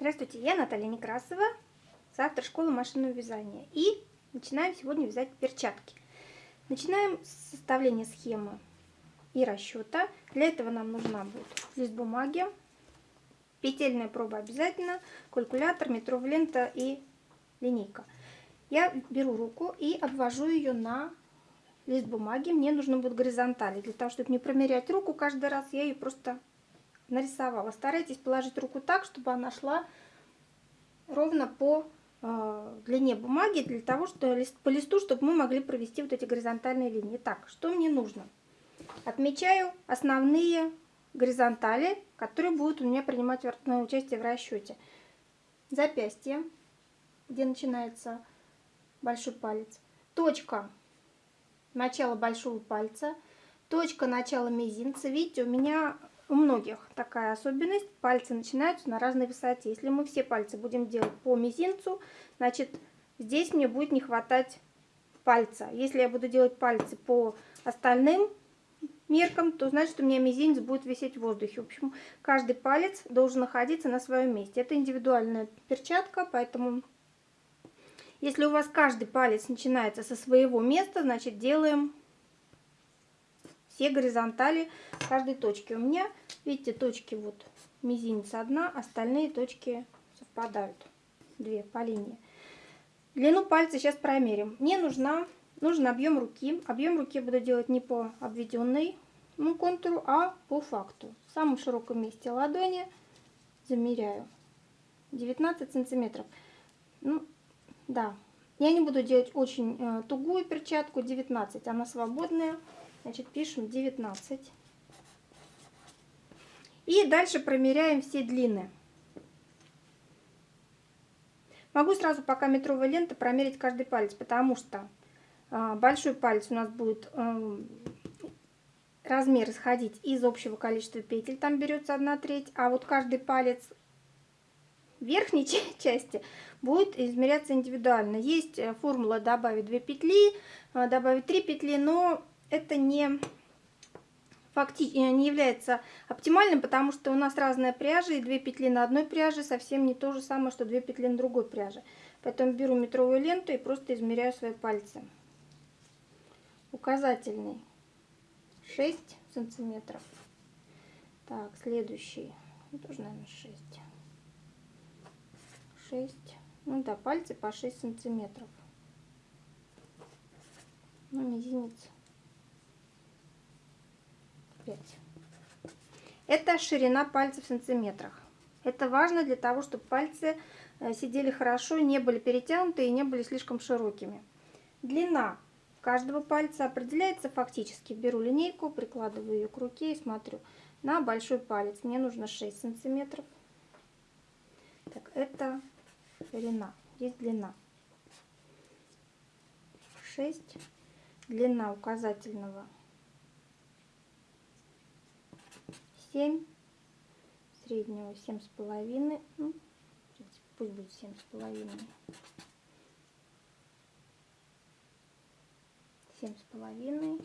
Здравствуйте, я Наталья Некрасова, завтра школа машинного вязания. И начинаем сегодня вязать перчатки. Начинаем с составления схемы и расчета. Для этого нам нужна будет лист бумаги, петельная проба обязательно, калькулятор, метровая лента и линейка. Я беру руку и обвожу ее на лист бумаги. Мне нужно будет горизонтали. Для того, чтобы не промерять руку каждый раз, я ее просто нарисовала. Старайтесь положить руку так, чтобы она шла ровно по э, длине бумаги, для того, что по листу, чтобы мы могли провести вот эти горизонтальные линии. Так, что мне нужно? Отмечаю основные горизонтали, которые будут у меня принимать участие в расчете. Запястье, где начинается большой палец. Точка начала большого пальца. Точка начала мизинца. Видите, у меня у многих такая особенность. Пальцы начинаются на разной высоте. Если мы все пальцы будем делать по мизинцу, значит, здесь мне будет не хватать пальца. Если я буду делать пальцы по остальным меркам, то значит у меня мизинец будет висеть в воздухе. В общем, каждый палец должен находиться на своем месте. Это индивидуальная перчатка, поэтому если у вас каждый палец начинается со своего места, значит делаем все горизонтали каждой точки. У меня, видите, точки вот мизинец одна, остальные точки совпадают. Две по линии. Длину пальца сейчас промерим. Мне нужна, нужен объем руки. Объем руки буду делать не по обведенной ну, контуру, а по факту. В самом широком месте ладони замеряю 19 сантиметров. Ну, да, я не буду делать очень э, тугую перчатку, 19, она свободная. Значит, пишем 19. И дальше промеряем все длины. Могу сразу пока метровая лента промерить каждый палец, потому что э, большой палец у нас будет э, размер исходить из общего количества петель, там берется 1 треть, а вот каждый палец верхней части будет измеряться индивидуально. Есть э, формула добавить 2 петли, э, добавить 3 петли, но это не, факти... Э, не является оптимальным, потому что у нас разная пряжа, и 2 петли на одной пряже совсем не то же самое, что 2 петли на другой пряже. Поэтому беру метровую ленту и просто измеряю свои пальцы. Указательный 6 сантиметров. Так, следующий, тоже, наверное, 6. 6, ну да, пальцы по 6 сантиметров. Ну, мизинец 5. Это ширина пальцев в сантиметрах. Это важно для того, чтобы пальцы э, сидели хорошо, не были перетянуты и не были слишком широкими. Длина каждого пальца определяется фактически. Беру линейку, прикладываю ее к руке и смотрю на большой палец. Мне нужно 6 сантиметров. Так, это ширина. Здесь длина. 6. Длина указательного 7, среднего семь с половиной, ну, пусть будет семь с половиной, семь с половиной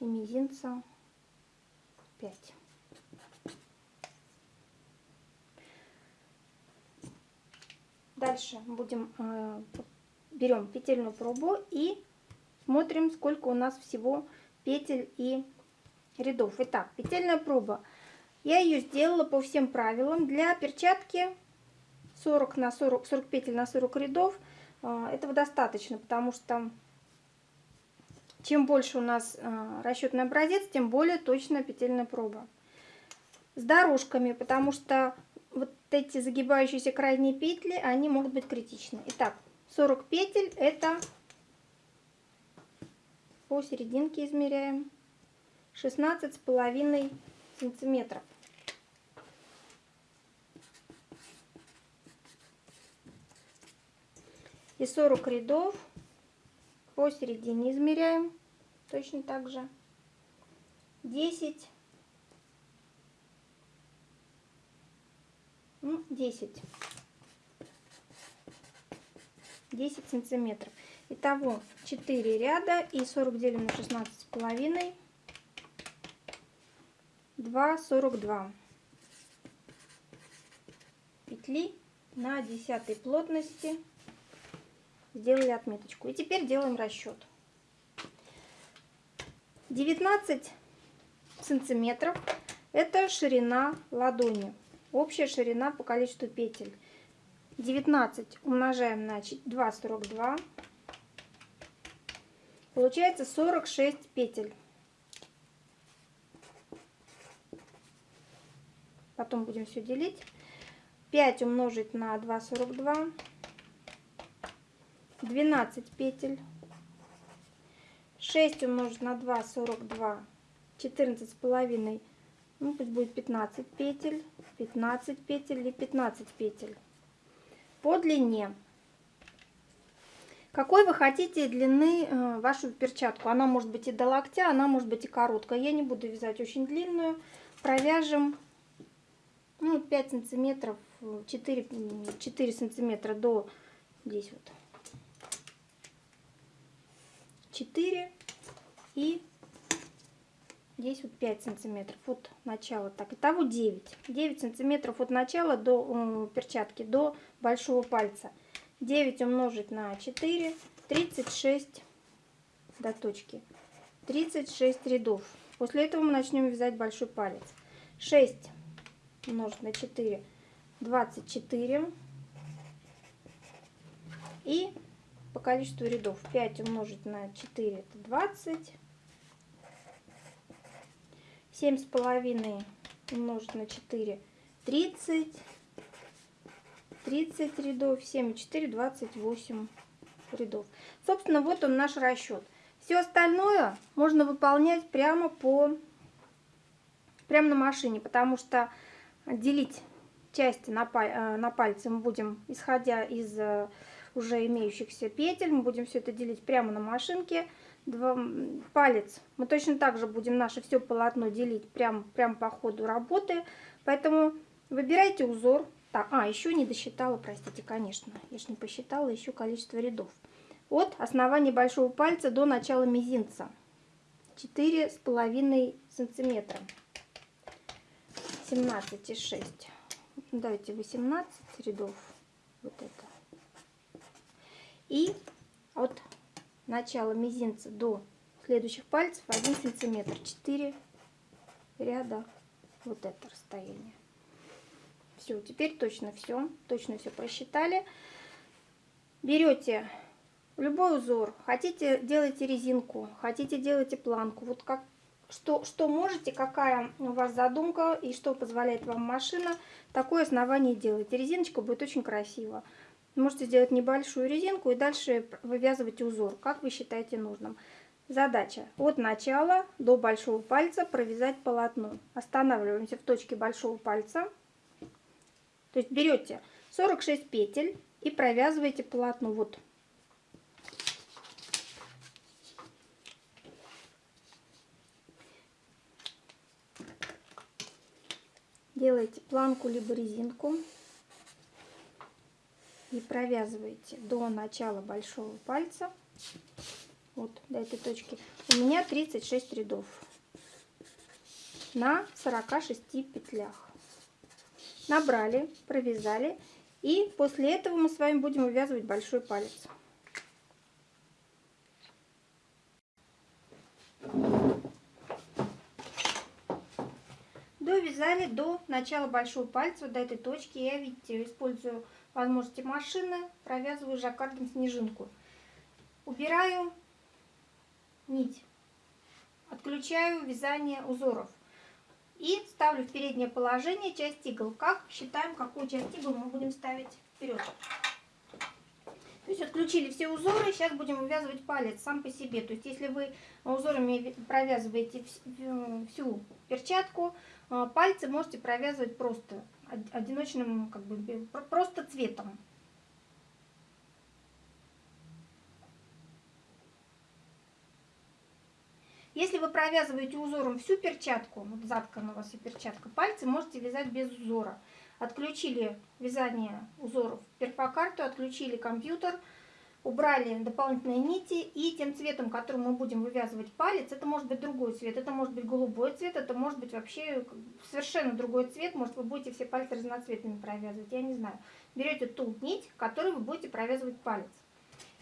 и мизинца 5. Дальше будем э, берем петельную пробу и смотрим, сколько у нас всего петель и рядов. Итак, петельная проба. Я ее сделала по всем правилам. Для перчатки 40 на 40, 40 петель на 40 рядов. А, этого достаточно, потому что чем больше у нас а, расчетный образец, тем более точная петельная проба. С дорожками, потому что вот эти загибающиеся крайние петли, они могут быть критичны. Итак, 40 петель это по серединке измеряем. 16 с половиной сантиметров. И 40 рядов посередине измеряем точно так же. 10 ну, 10 10 сантиметров итого 4 ряда и 40 делим на 16 с половиной 2,42. петли на 10 плотности сделали отметочку. И теперь делаем расчет. 19 сантиметров это ширина ладони. Общая ширина по количеству петель. 19 умножаем на 2,42. Получается 46 петель. Потом будем все делить. 5 умножить на 2,42. 12 петель. 6 умножить на 2, 42. 14 с половиной, ну пусть будет 15 петель. 15 петель или 15 петель. По длине. Какой вы хотите длины э, вашу перчатку? Она может быть и до локтя, она может быть и короткая. Я не буду вязать очень длинную. Провяжем ну, 5 сантиметров, 4, 4 сантиметра до здесь вот. 4 и здесь вот 5 сантиметров от начала. Так, итого 9. 9 сантиметров от начала до перчатки, до большого пальца. 9 умножить на 4, 36 до точки. 36 рядов. После этого мы начнем вязать большой палец. 6 умножить на 4, 24. И по количеству рядов 5 умножить на 4 это 20. 7 с половиной умножить на 4 30. 30 рядов, 7 и 4, 28 рядов. Собственно, вот он наш расчет. Все остальное можно выполнять прямо по прямо на машине, потому что делить части на, э, на пальцы мы будем, исходя из э, уже имеющихся петель, мы будем все это делить прямо на машинке. Два, палец мы точно так же будем наше все полотно делить прямо, прямо по ходу работы. Поэтому выбирайте узор. Так, а, еще не досчитала, простите, конечно. Я же не посчитала еще количество рядов. От основания большого пальца до начала мизинца. четыре с половиной сантиметра. 17,6. Давайте 18 рядов. Вот это. И от начала мизинца до следующих пальцев 1 сантиметр. 4 ряда. Вот это расстояние. Все, теперь точно все. Точно все просчитали. Берете любой узор. Хотите, делайте резинку. Хотите, делайте планку. Вот как что, что можете, какая у вас задумка и что позволяет вам машина, такое основание делайте. Резиночка будет очень красиво. Можете сделать небольшую резинку и дальше вывязывать узор, как вы считаете нужным. Задача от начала до большого пальца провязать полотно. Останавливаемся в точке большого пальца. То есть берете 46 петель и провязываете полотно. Вот делаете планку либо резинку и провязываете до начала большого пальца вот до этой точки. У меня 36 рядов на 46 петлях. Набрали провязали и после этого мы с вами будем вывязывать большой палец довязали до начала большого пальца, до этой точки. Я, видите, использую возможности машины, провязываю жаккардом снежинку. Убираю нить, отключаю вязание узоров и ставлю в переднее положение часть игл. Как считаем, какую часть игл мы будем ставить вперед. То есть отключили все узоры, сейчас будем вывязывать палец сам по себе. То есть если вы узорами провязываете всю перчатку, пальцы можете провязывать просто одиночным, как бы просто цветом. Если вы провязываете узором всю перчатку, вот заткана у вас и перчатка, пальцы можете вязать без узора. Отключили вязание узоров перфокарту, отключили компьютер, убрали дополнительные нити, и тем цветом, которым мы будем вывязывать палец, это может быть другой цвет, это может быть голубой цвет, это может быть вообще совершенно другой цвет, может вы будете все пальцы разноцветными провязывать, я не знаю. Берете ту нить, которой вы будете провязывать палец.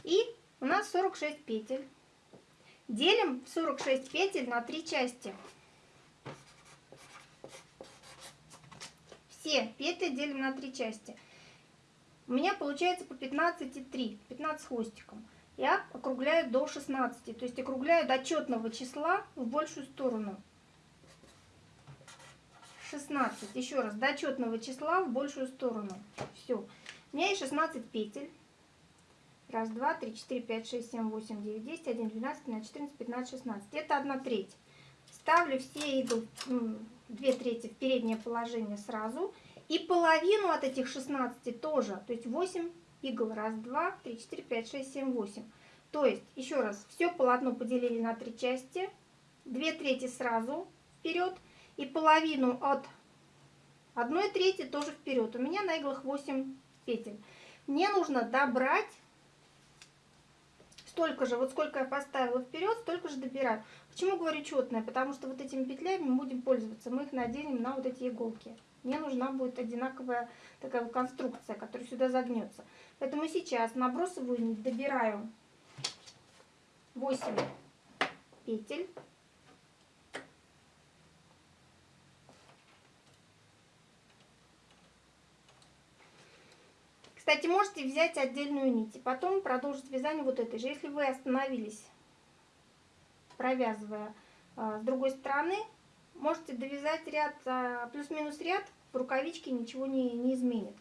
И у нас 46 петель. Делим 46 петель на три части. Все петли делим на три части. У меня получается по 15,3, 15 хвостиком. Я округляю до 16, то есть округляю до четного числа в большую сторону. 16, еще раз, до четного числа в большую сторону. Все. У меня есть 16 петель. Раз, два, три, четыре, пять, шесть, семь, восемь, девять, десять, один, двенадцать, тринадцать, четырнадцать, пятнадцать, шестнадцать. Это одна треть. Ставлю все иглы, две трети в переднее положение сразу. И половину от этих 16 тоже. То есть 8 игл. Раз, два, три, четыре, пять, шесть, семь, восемь. То есть, еще раз, все полотно поделили на три части. Две трети сразу вперед. И половину от одной трети тоже вперед. У меня на иглах 8 петель. Мне нужно добрать столько же, вот сколько я поставила вперед, столько же добираю. Почему говорю четное? Потому что вот этими петлями мы будем пользоваться. Мы их наденем на вот эти иголки. Мне нужна будет одинаковая такая вот конструкция, которая сюда загнется. Поэтому сейчас набросываю нить, добираю 8 петель. Кстати, можете взять отдельную нить и потом продолжить вязание вот этой же. Если вы остановились, провязывая э, с другой стороны, можете довязать ряд, э, плюс-минус ряд, в рукавичке ничего не, не изменит.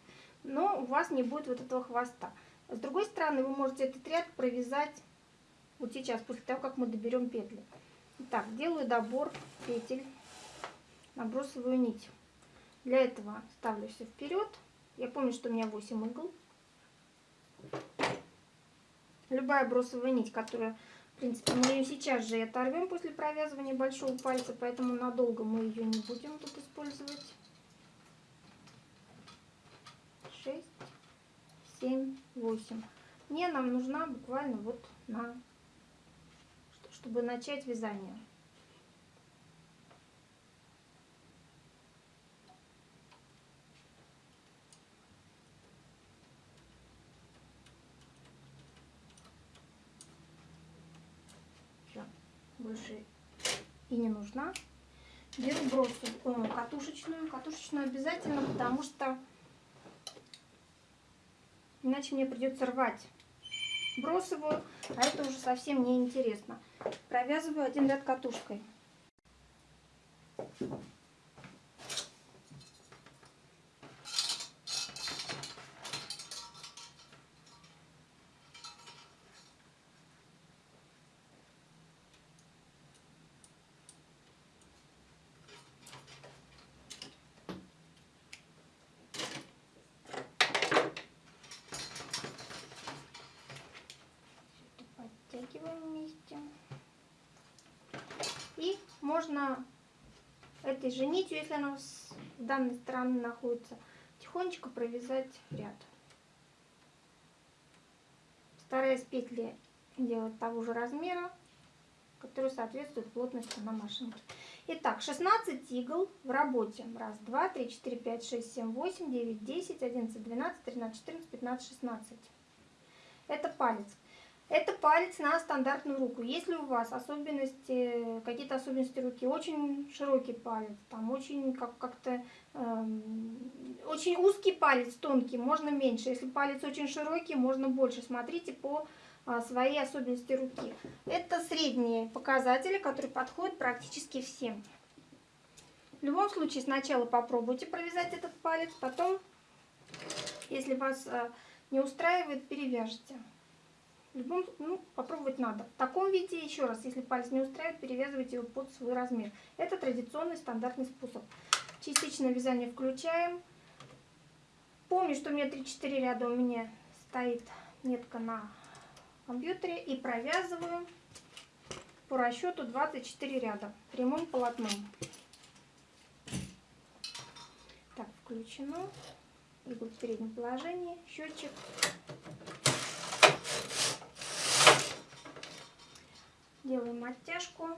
Но у вас не будет вот этого хвоста. С другой стороны, вы можете этот ряд провязать вот сейчас, после того, как мы доберем петли. Итак, делаю добор петель, набросываю нить. Для этого ставлю все вперед. Я помню, что у меня 8 игл. Любая бросовая нить, которая, в принципе, мы ее сейчас же оторвем после провязывания большого пальца, поэтому надолго мы ее не будем тут использовать. 6, 7, 8. Мне нам нужна буквально вот на, чтобы начать вязание. больше и не нужна. Беру бросу катушечную. Катушечную обязательно, потому что иначе мне придется рвать бросовую, а это уже совсем не интересно. Провязываю один ряд катушкой. Затягиваем вместе. И можно этой же нитью, если она с данной стороны находится, тихонечко провязать ряд. Стараясь петли делать того же размера, который соответствует плотности на машинке. Итак, 16 игл в работе. Раз, два, три, четыре, пять, шесть, семь, восемь, девять, десять, одиннадцать, двенадцать, тринадцать, четырнадцать, пятнадцать, шестнадцать. Это палец. Это палец на стандартную руку. Если у вас особенности, какие-то особенности руки, очень широкий палец, там очень как- как-то э, очень узкий палец, тонкий, можно меньше. Если палец очень широкий, можно больше. Смотрите по э, своей особенности руки. Это средние показатели, которые подходят практически всем. В любом случае, сначала попробуйте провязать этот палец, потом, если вас э, не устраивает, перевяжите любом, ну, попробовать надо. В таком виде, еще раз, если палец не устраивает, перевязывайте его под свой размер. Это традиционный стандартный способ. Частичное вязание включаем. Помню, что у меня 3-4 ряда у меня стоит метка на компьютере. И провязываю по расчету 24 ряда прямым полотном. Так, включено. Иглу в переднем положении. Счетчик. Делаем оттяжку.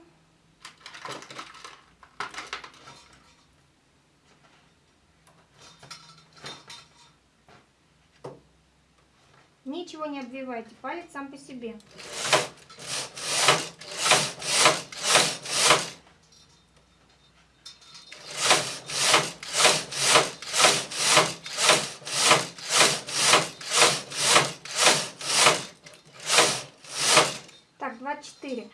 Ничего не обвивайте, палец сам по себе. Так, 24.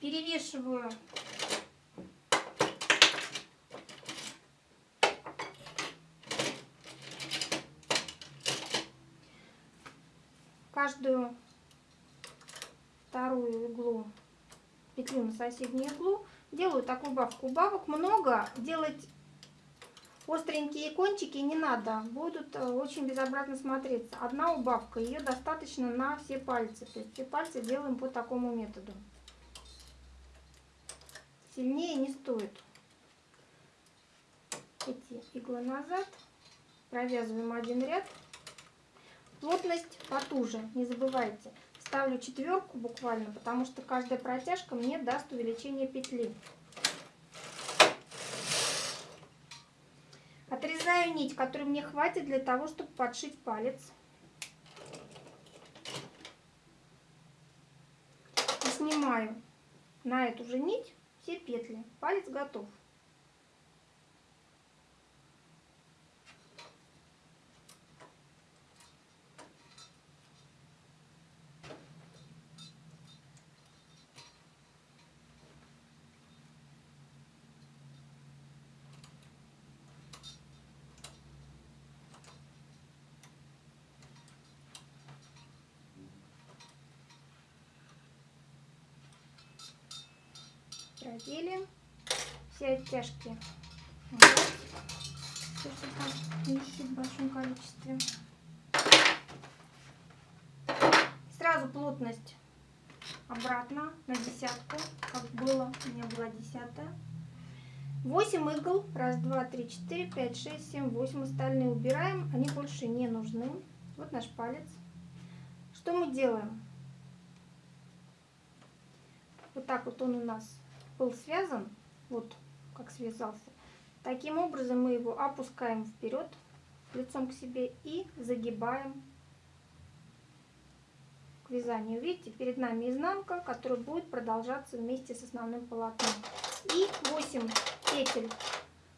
Перевешиваю каждую вторую иглу петлю на соседнюю иглу. Делаю такую убавку. Убавок много. Делать остренькие кончики не надо. Будут э, очень безобразно смотреться. Одна убавка. Ее достаточно на все пальцы. То есть все пальцы делаем по такому методу. Сильнее не стоит. Эти иглы назад. Провязываем один ряд. Плотность потуже, не забывайте. Ставлю четверку буквально, потому что каждая протяжка мне даст увеличение петли. Отрезаю нить, которой мне хватит для того, чтобы подшить палец. И снимаю на эту же нить все петли. Палец готов. продели убрать, все, что там висит в большом количестве. Сразу плотность обратно на десятку, как было, у меня была десятая. 8 игл, раз, два, три, четыре, пять, шесть, семь, восемь, остальные убираем, они больше не нужны. Вот наш палец. Что мы делаем? Вот так вот он у нас был связан, вот как связался, таким образом мы его опускаем вперед лицом к себе и загибаем к вязанию. Видите, перед нами изнанка, которая будет продолжаться вместе с основным полотном. И 8 петель,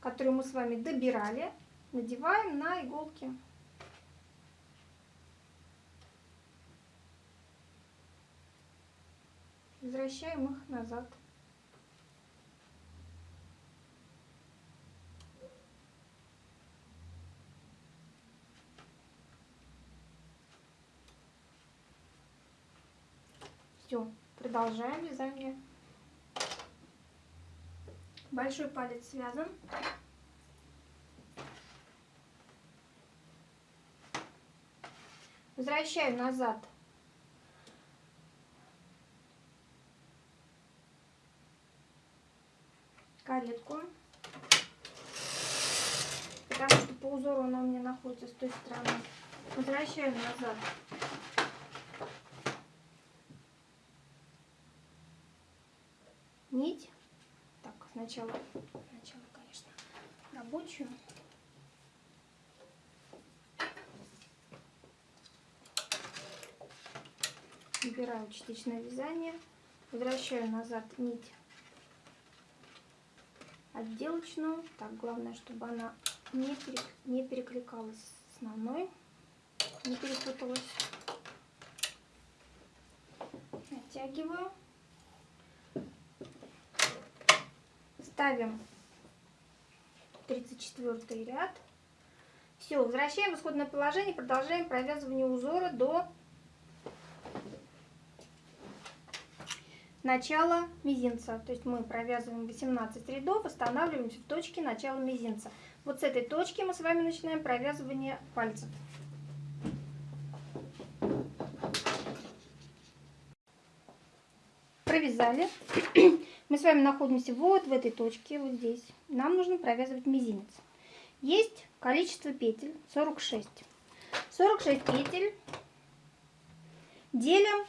которые мы с вами добирали, надеваем на иголки. Возвращаем их назад. Все, продолжаем вязание. Большой палец связан. Возвращаю назад каретку, потому что по узору она у меня находится с той стороны. Возвращаю назад нить. Так, сначала, сначала, конечно, рабочую. Убираю частичное вязание, возвращаю назад нить отделочную. Так, главное, чтобы она не, перек... не перекликалась с основной, не перепуталась. Натягиваю. Ставим 34 ряд. Все, возвращаем в исходное положение, продолжаем провязывание узора до начала мизинца. То есть мы провязываем 18 рядов, останавливаемся в точке начала мизинца. Вот с этой точки мы с вами начинаем провязывание пальцев. Провязали. Мы с вами находимся вот в этой точке, вот здесь. Нам нужно провязывать мизинец. Есть количество петель 46. 46 петель делим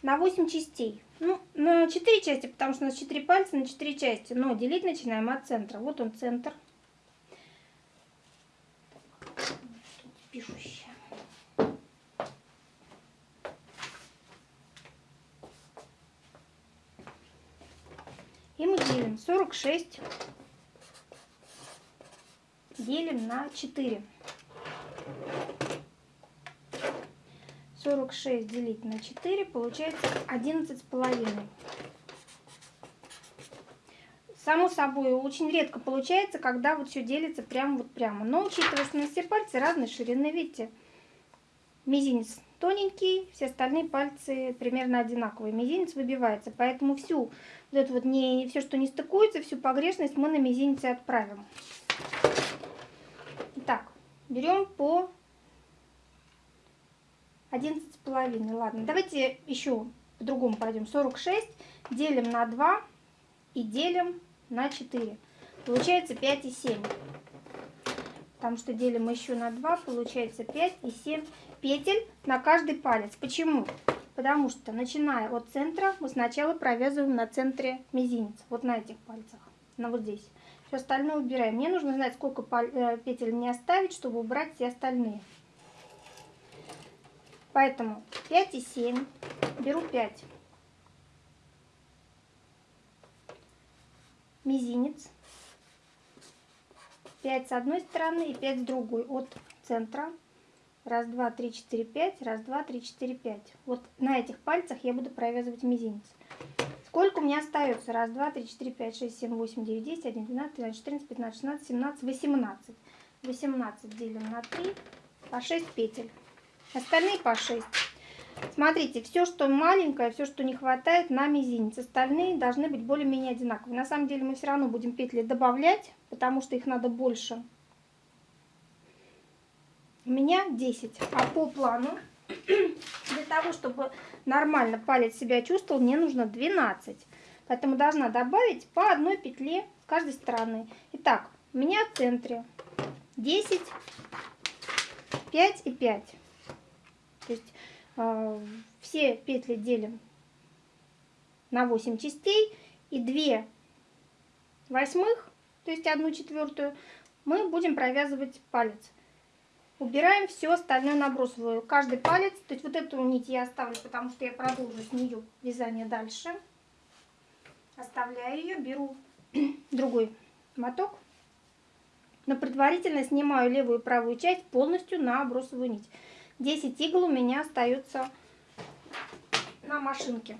на 8 частей. Ну, на 4 части, потому что у нас 4 пальца на 4 части. Но делить начинаем от центра. Вот он центр. И мы делим 46 делим на 4. 46 делить на 4 получается 11 с половиной. Само собой, очень редко получается, когда вот все делится прямо вот прямо. Но учитывая, что у нас все пальцы разной ширины, видите, мизинец тоненький, все остальные пальцы примерно одинаковые. Мизинец выбивается, поэтому всю вот это вот не все, что не стыкуется, всю погрешность мы на мизинце отправим. Итак, берем по 11,5. Ладно, давайте еще по-другому пойдем. 46 делим на 2 и делим на 4. Получается 5 и 7. Потому что делим еще на 2, получается 5 и 7 петель на каждый палец. Почему? Потому что, начиная от центра, мы сначала провязываем на центре мизинец. Вот на этих пальцах. На вот здесь. Все остальное убираем. Мне нужно знать, сколько э, петель мне оставить, чтобы убрать все остальные. Поэтому 5 и 7. Беру 5. Мизинец. 5 с одной стороны и 5 с другой. От центра. Раз, два, три, четыре, пять. Раз, два, три, четыре, пять. Вот на этих пальцах я буду провязывать мизинец. Сколько у меня остается? Раз, два, три, четыре, пять, шесть, семь, восемь, девять, десять, один, двенадцать, тринадцать, четырнадцать, пятнадцать, шестнадцать, семнадцать, восемнадцать. Восемнадцать делим на три по шесть петель. Остальные по шесть. Смотрите, все, что маленькое, все, что не хватает, на мизинец. Остальные должны быть более-менее одинаковые. На самом деле мы все равно будем петли добавлять, потому что их надо больше. У меня 10. А по плану для того, чтобы нормально палец себя чувствовал, мне нужно 12. Поэтому должна добавить по одной петле с каждой стороны. Итак, у меня в центре 10, 5 и 5. То есть э, все петли делим на 8 частей и 2 восьмых, то есть одну четвертую, мы будем провязывать палец. Убираем все остальное набросываю. Каждый палец, то есть вот эту нить я оставлю, потому что я продолжу с нее вязание дальше. Оставляю ее, беру другой моток. Но предварительно снимаю левую и правую часть полностью на обросовую нить. 10 игл у меня остается на машинке.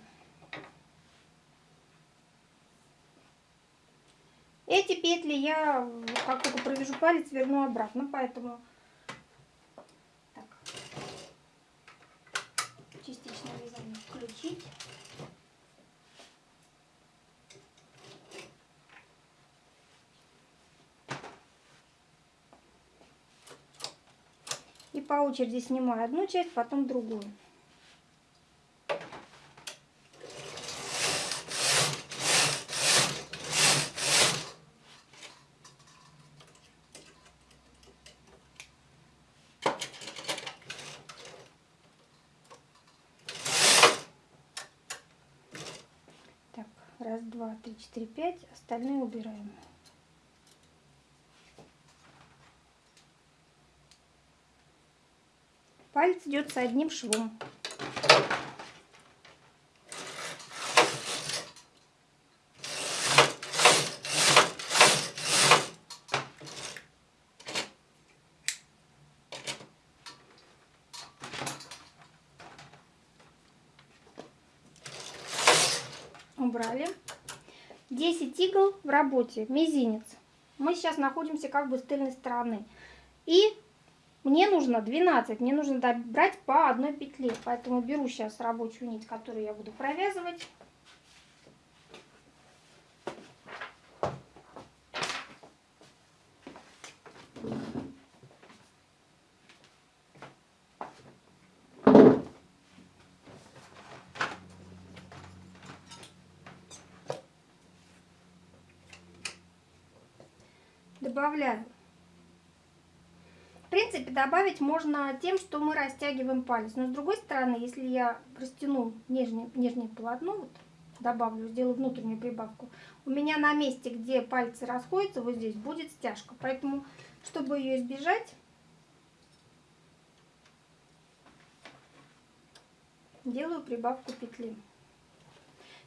Эти петли я, как только провяжу палец, верну обратно, поэтому включить. И по очереди снимаю одну часть, потом другую. 3, 5, остальные убираем. Палец идет с одним швом. В работе, мизинец. Мы сейчас находимся как бы с тыльной стороны. И мне нужно 12, мне нужно брать по одной петле. Поэтому беру сейчас рабочую нить, которую я буду провязывать. Добавляю. В принципе, добавить можно тем, что мы растягиваем палец. Но с другой стороны, если я растяну нижнее, нижнее полотно, вот, добавлю, сделаю внутреннюю прибавку. У меня на месте, где пальцы расходятся, вот здесь будет стяжка. Поэтому, чтобы ее избежать, делаю прибавку петли.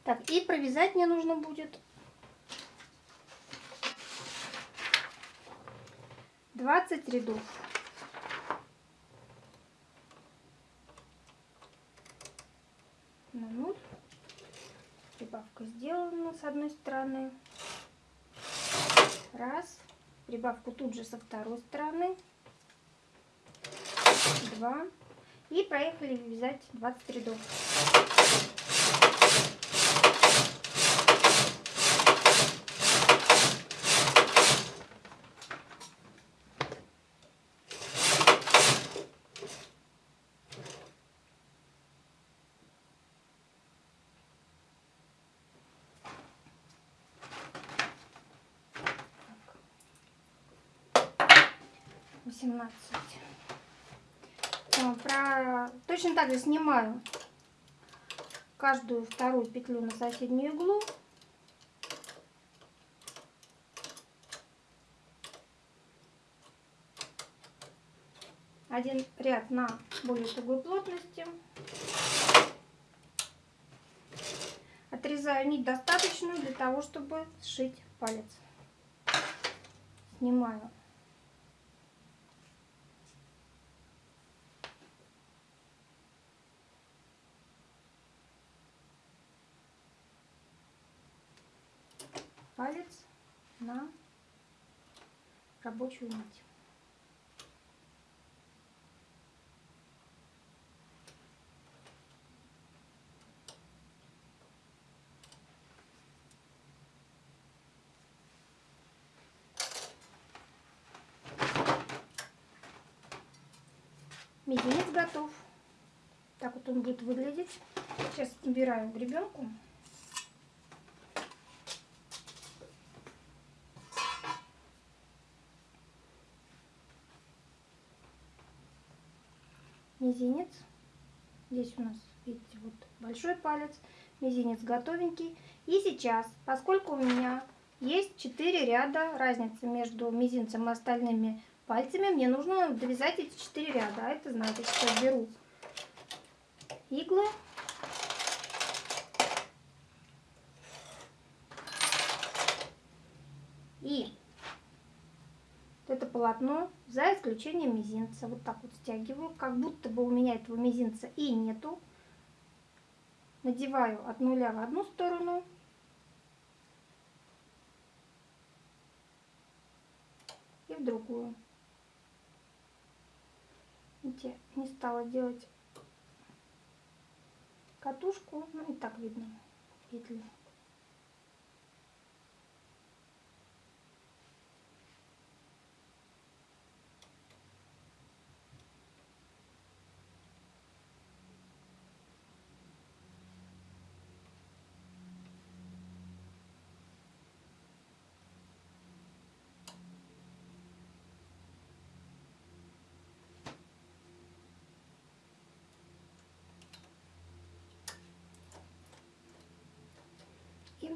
Так, и провязать мне нужно будет 20 рядов. На 0. Прибавка сделана с одной стороны. Раз. Прибавку тут же со второй стороны. Два. И проехали вязать 20 рядов. Восемнадцать. Э, про... Точно так же снимаю каждую вторую петлю на соседнюю иглу. Один ряд на более тугой плотности. Отрезаю нить достаточную для того, чтобы сшить палец. Снимаю палец на рабочую нить. Мизинец готов. Так вот он будет выглядеть. Сейчас убираем гребенку. Мизинец. Здесь у нас, видите, вот большой палец, мизинец готовенький. И сейчас, поскольку у меня есть 4 ряда разницы между мизинцем и остальными пальцами, мне нужно довязать эти 4 ряда. А это значит, что беру иглы. И это полотно, за исключением мизинца. Вот так вот стягиваю, как будто бы у меня этого мизинца и нету. Надеваю от нуля в одну сторону. И в другую. Видите, не стала делать катушку, ну и так видно петли.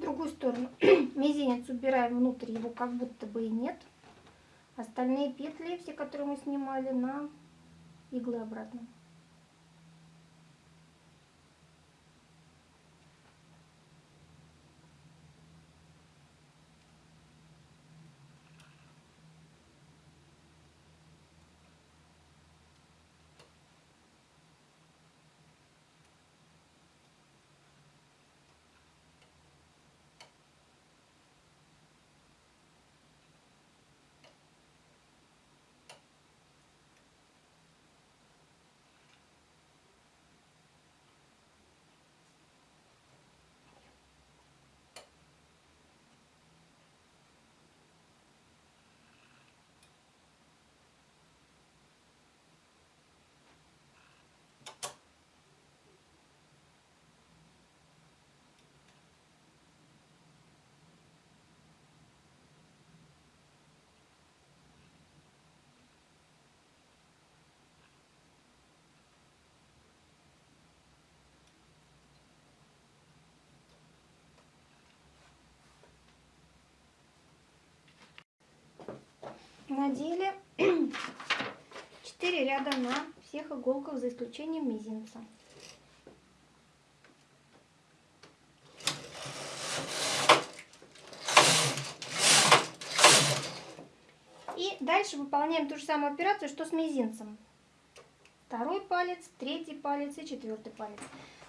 Другую сторону мизинец убираем внутрь, его как будто бы и нет. Остальные петли, все, которые мы снимали, на иглы обратно. Надели 4 ряда на всех иголках за исключением мизинца. И дальше выполняем ту же самую операцию, что с мизинцем. Второй палец, третий палец и четвертый палец.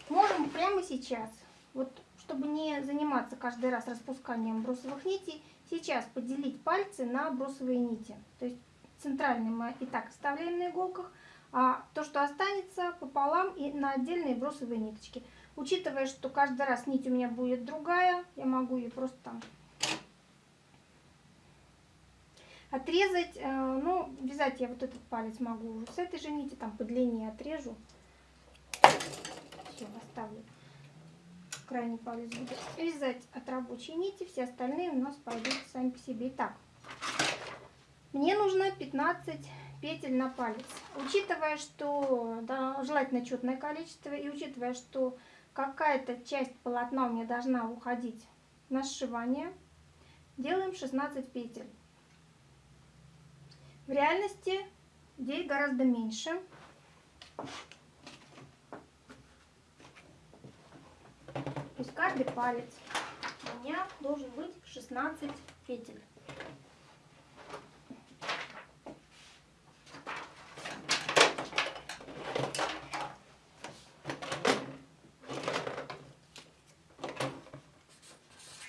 Можем прямо сейчас, вот чтобы не заниматься каждый раз распусканием брусовых нитей, сейчас поделить пальцы на брусовые нити. То есть центральный мы и так оставляем на иголках, а то, что останется, пополам и на отдельные брусовые ниточки. Учитывая, что каждый раз нить у меня будет другая, я могу ее просто там отрезать. Э, ну, вязать я вот этот палец могу с этой же нити, там по длине отрежу. Все, оставлю. Крайний палец буду вязать от рабочей нити, все остальные у нас пойдут сами по себе. Итак, мне нужно 15 петель на палец. Учитывая, что да, желательно четное количество, и учитывая, что какая-то часть полотна у меня должна уходить на сшивание, делаем 16 петель. В реальности здесь гораздо меньше. То есть каждый палец у меня должен быть 16 петель.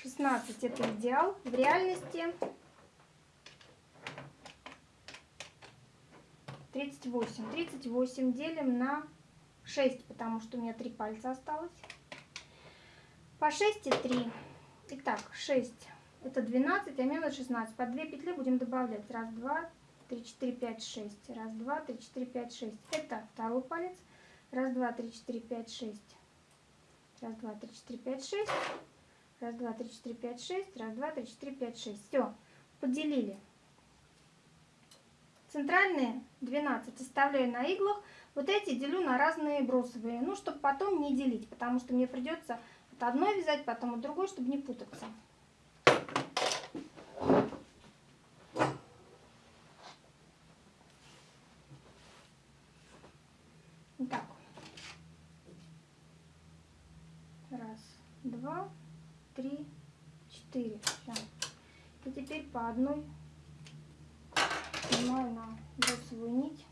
Шестнадцать это идеал. В реальности 38. 38 делим на 6, потому что у меня 3 пальца осталось. По 6 и 3. Итак, 6 это 12, а надо 16. По 2 петли будем добавлять. Раз, два, три, четыре, пять, шесть. Раз, два, три, четыре, пять, шесть. Это второй палец. Раз, два, три, четыре, пять, шесть. Раз, два, три, четыре, пять, шесть. Раз, два, три, четыре, пять, шесть. Раз, два, три, четыре, пять, шесть. Все, поделили. Центральные 12 оставляю на иглах. Вот эти делю на разные бросовые. Ну, чтобы потом не делить, потому что мне придется от одной вязать, потом от другой, чтобы не путаться. Так. Раз, два, три, четыре. Все. И теперь по одной снимаю на бросовую нить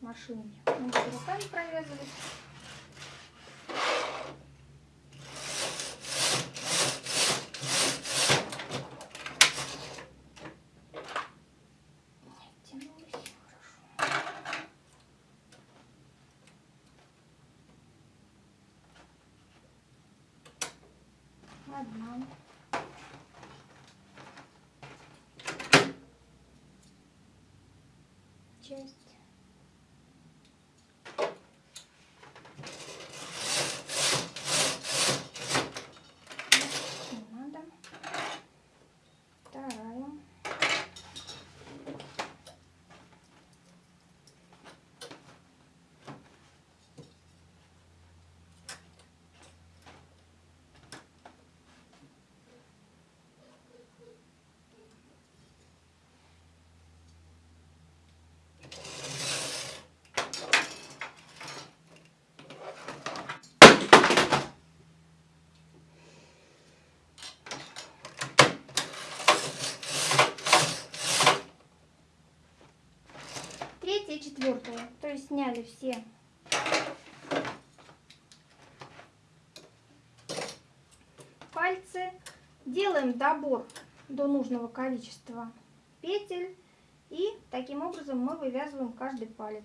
машинки. Буду руками провязывать. Одна. Часть. Не надо. Вторая. третья и сняли все пальцы. Делаем добор до нужного количества петель. И таким образом мы вывязываем каждый палец.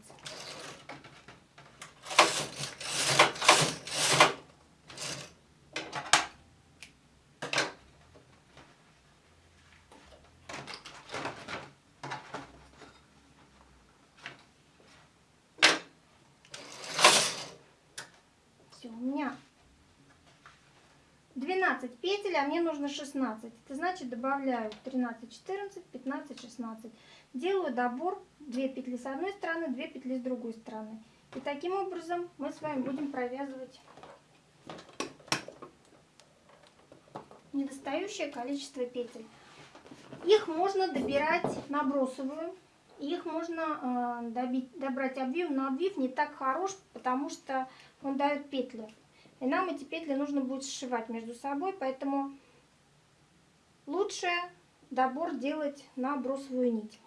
Все, у меня 12 петель, а мне нужно 16. Это значит добавляю 13, 14, 15, 16. Делаю добор 2 петли с одной стороны, 2 петли с другой стороны. И таким образом мы с вами будем провязывать недостающее количество петель. Их можно добирать на бросовую. Их можно э, добить, добрать обвив, но обвив не так хорош, потому что он дает петли. И нам эти петли нужно будет сшивать между собой, поэтому лучше добор делать на бросовую нить.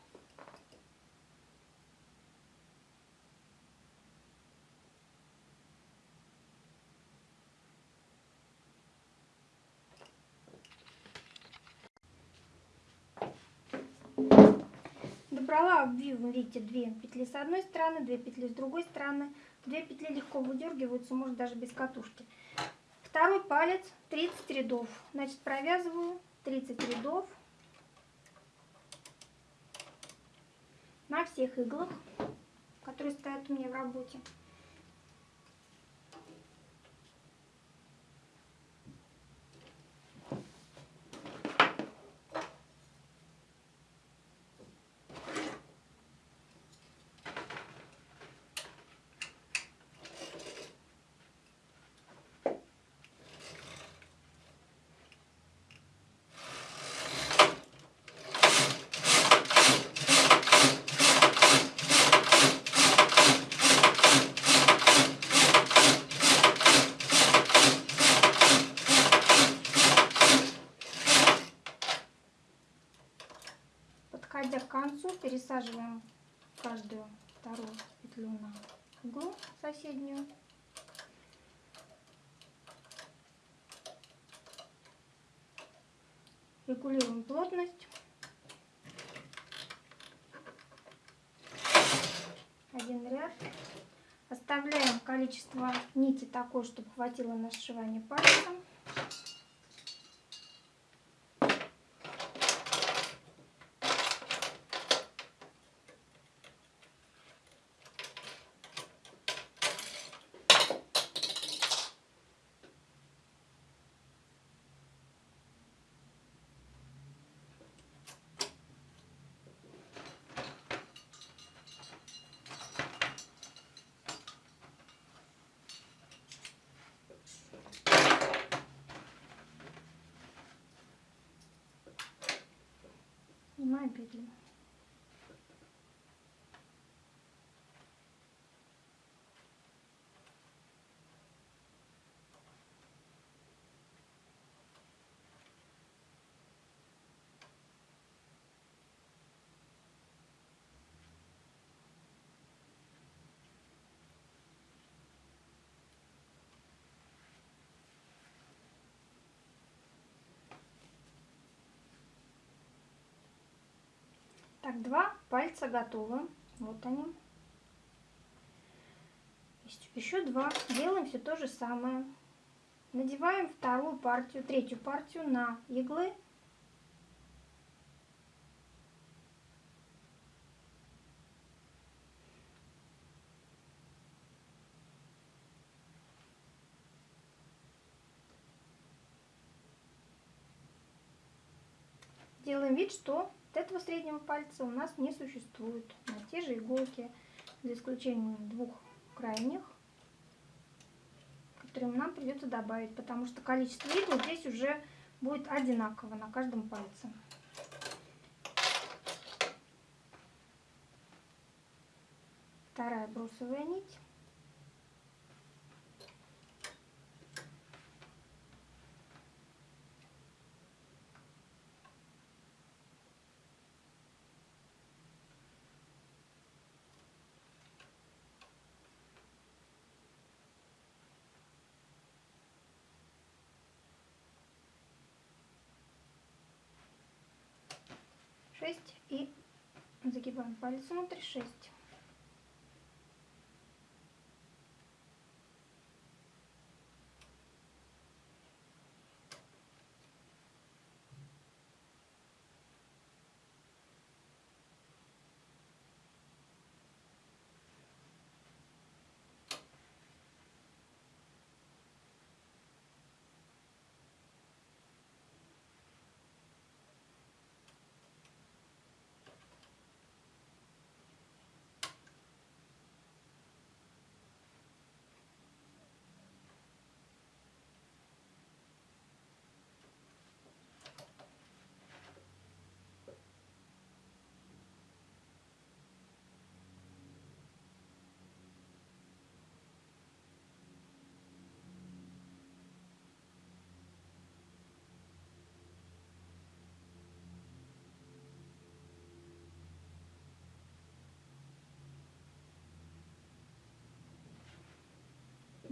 Добрала обвив, видите, две петли с одной стороны, две петли с другой стороны. Две петли легко выдергиваются, может даже без катушки. Второй палец 30 рядов. Значит, провязываю 30 рядов на всех иглах, которые стоят у меня в работе. Подходя к концу, пересаживаем каждую вторую петлю на иглу соседнюю. Регулируем плотность. Один ряд. Оставляем количество нити такое, чтобы хватило на сшивание пальцем. Снимаем Так, два пальца готовы. Вот они. Еще два. Делаем все то же самое. Надеваем вторую партию, третью партию на иглы. Делаем вид, что вот этого среднего пальца у нас не существует на те же иголки, за исключением двух крайних, которые нам придется добавить, потому что количество игл здесь уже будет одинаково на каждом пальце. Вторая брусовая нить. Шесть и загибаем палец внутрь шесть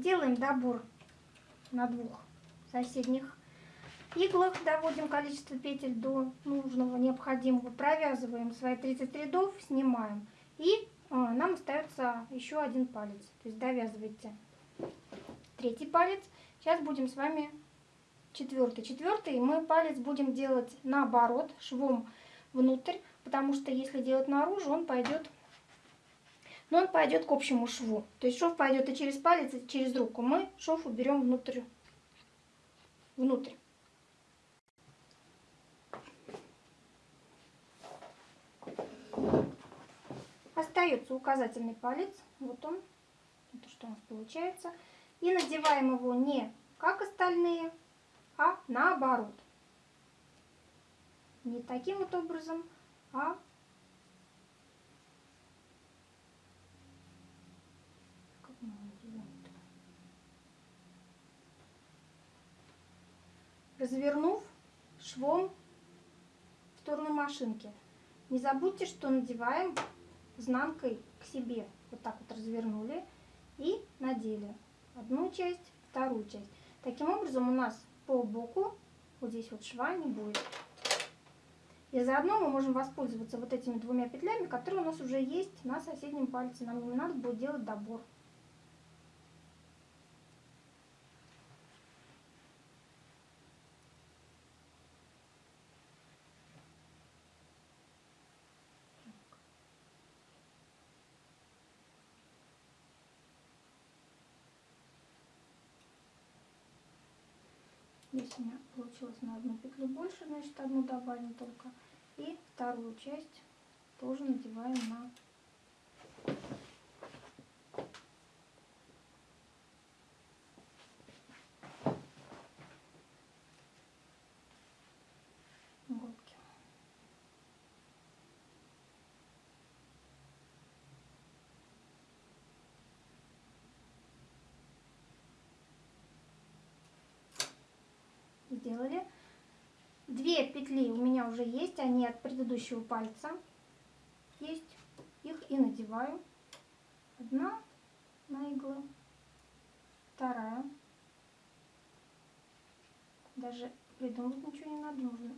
Делаем добор на двух соседних иглах, доводим количество петель до нужного, необходимого, провязываем свои 30 рядов, снимаем. И а, нам остается еще один палец, то есть довязывайте третий палец. Сейчас будем с вами четвертый. Четвертый мы палец будем делать наоборот, швом внутрь, потому что если делать наружу, он пойдет но он пойдет к общему шву. То есть шов пойдет и через палец, и через руку. Мы шов уберем внутрь. внутрь. Остается указательный палец. Вот он. Это что у нас получается. И надеваем его не как остальные, а наоборот. Не таким вот образом, а развернув швом в сторону машинки. Не забудьте, что надеваем изнанкой к себе. Вот так вот развернули и надели одну часть, вторую часть. Таким образом у нас по боку вот здесь вот шва не будет. И заодно мы можем воспользоваться вот этими двумя петлями, которые у нас уже есть на соседнем пальце. Нам не надо будет делать добор. Здесь у меня получилось на одну петлю больше, значит одну добавим только. И вторую часть тоже надеваем на сделали. Две петли у меня уже есть, они от предыдущего пальца есть. Их и надеваю. Одна на иглу, вторая. Даже придумать ничего не надо, нужно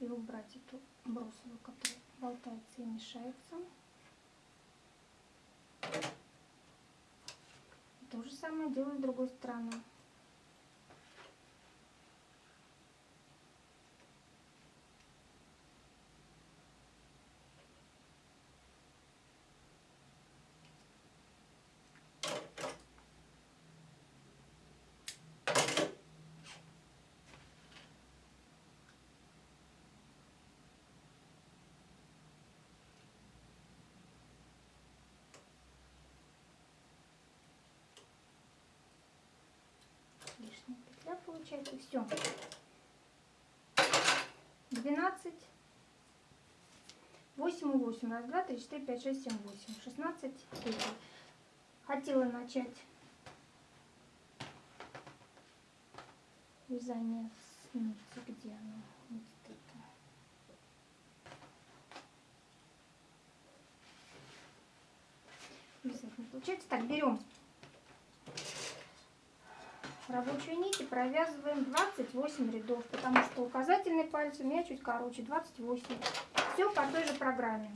и убрать эту бросовую, которая болтается и мешается. То же самое делаю с другой стороны. Да, получается, все. 12, 8 и 8, раз, два, три, четыре, пять, шесть, семь, восемь, 16 петель. Хотела начать вязание с нити, где оно, вот это. Вязать не получается. Так, берем рабочую нить и провязываем 28 рядов, потому что указательный палец у меня чуть короче, 28. Все по той же программе.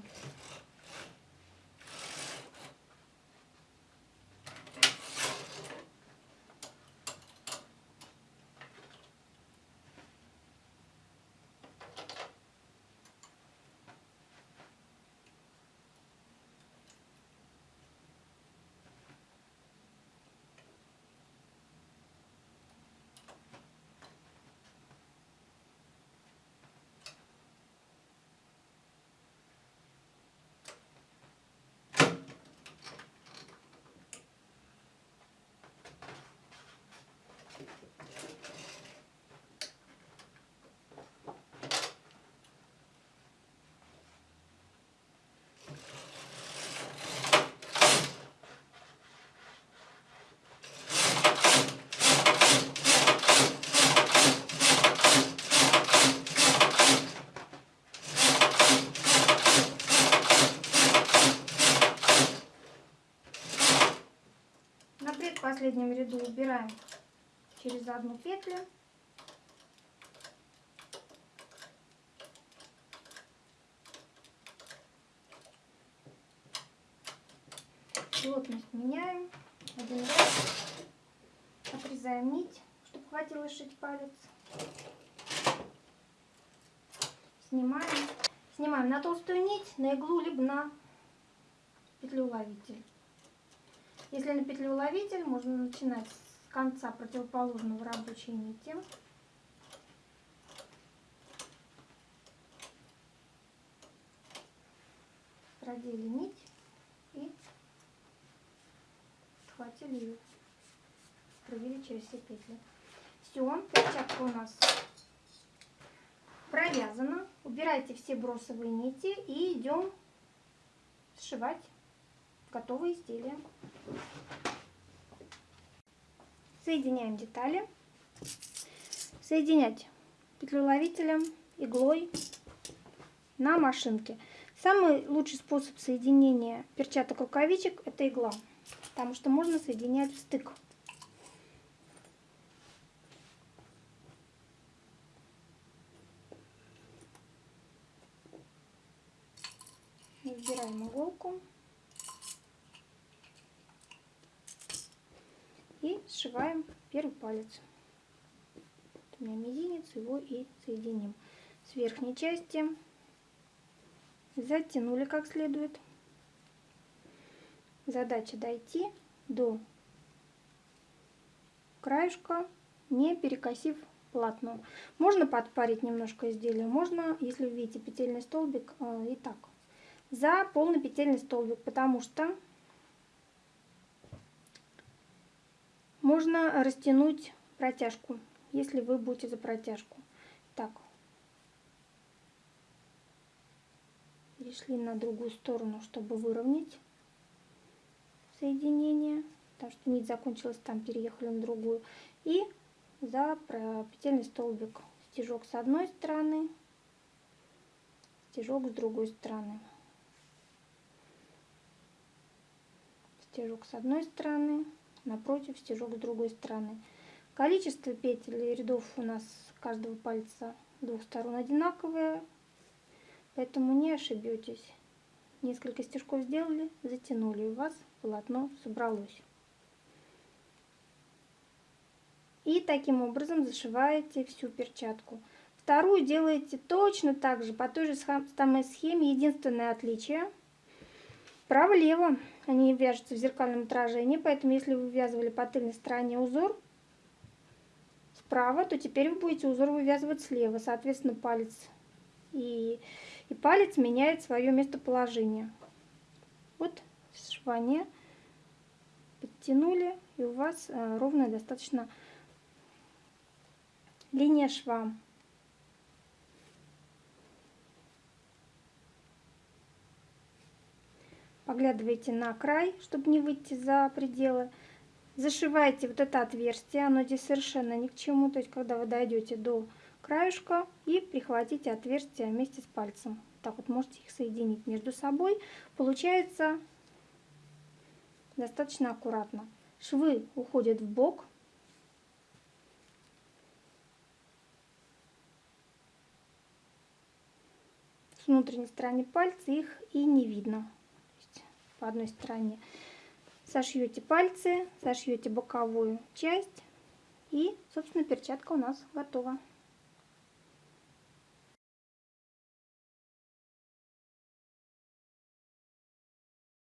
Одну петлю. Плотность меняем. Один раз. Отрезаем нить, чтобы хватило сшить палец. Снимаем. Снимаем на толстую нить, на иглу, либо на петлеуловитель. Если на петлеуловитель, можно начинать с конца противоположного рабочей нити. Продели нить и схватили ее, провели через все петли. Все, перчатка у нас провязана. Убирайте все бросовые нити и идем сшивать готовые изделия. Соединяем детали. Соединять петлеуловителем, иглой на машинке. Самый лучший способ соединения перчаток рукавичек это игла, потому что можно соединять в стык. Выбираем иголку. И сшиваем первый палец. Вот у меня мизинец, его и соединим. С верхней части затянули как следует. Задача дойти до краешка, не перекосив полотно. Можно подпарить немножко изделие, можно, если видите петельный столбик, э, и так. За полный петельный столбик, потому что Можно растянуть протяжку, если вы будете за протяжку. Так. Перешли на другую сторону, чтобы выровнять соединение. Потому что нить закончилась там, переехали на другую. И за петельный столбик стежок с одной стороны, стежок с другой стороны. Стежок с одной стороны, напротив стежок с другой стороны. Количество петель рядов у нас каждого пальца двух сторон одинаковое, поэтому не ошибетесь. Несколько стежков сделали, затянули, у вас полотно собралось. И таким образом зашиваете всю перчатку. Вторую делаете точно так же, по той же самой схеме. Единственное отличие – Право-лево они вяжутся в зеркальном отражении, поэтому если вы вывязывали по тыльной стороне узор справа, то теперь вы будете узор вывязывать слева. Соответственно, палец и, и палец меняет свое местоположение. Вот сшивание подтянули, и у вас э, ровная достаточно линия шва. Поглядывайте на край, чтобы не выйти за пределы. Зашивайте вот это отверстие, оно здесь совершенно ни к чему. То есть, когда вы дойдете до краешка и прихватите отверстие вместе с пальцем. Так вот можете их соединить между собой. Получается достаточно аккуратно. Швы уходят в бок. С внутренней стороны пальца их и не видно по одной стороне. Сошьете пальцы, сошьете боковую часть и, собственно, перчатка у нас готова.